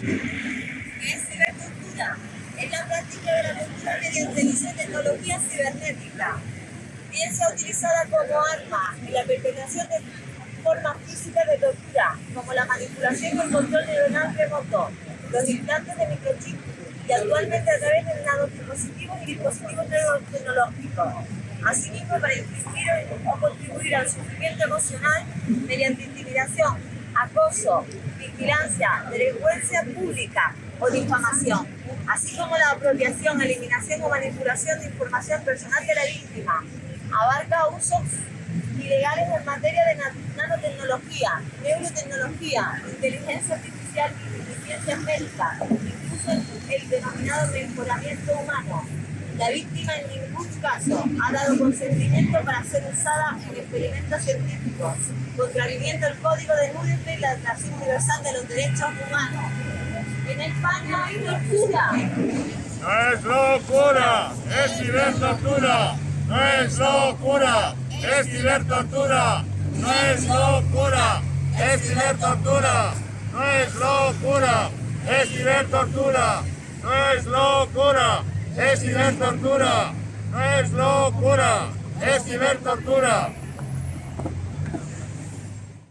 que es cibercultura, es la práctica de la cultura mediante el uso de tecnología cibernética, bien sea utilizada como arma en la perpetración de formas físicas de tortura, como la manipulación con control neuronal remoto, los implantes de microchip y actualmente a través de nanodispositivos y dispositivos tecnológicos. Asimismo, para infligir o contribuir al sufrimiento emocional mediante intimidación, acoso, vigilancia, delincuencia pública o difamación, así como la apropiación, eliminación o manipulación de información personal de la víctima. Abarca usos ilegales en materia de nanotecnología, neurotecnología, inteligencia artificial y ciencias médicas, incluso el denominado mejoramiento humano. La víctima en ningún caso ha dado consentimiento para ser usada en experimentos científicos, contraviniendo el código de Nuremberg y la Declaración Universal de los Derechos Humanos. En España hay tortura. No es locura, es cibertortura. No es locura, es cibertortura. No es locura, es cibertortura. No es locura, es cibertortura. No es locura, es cibertortura. No es locura, es cibertortura.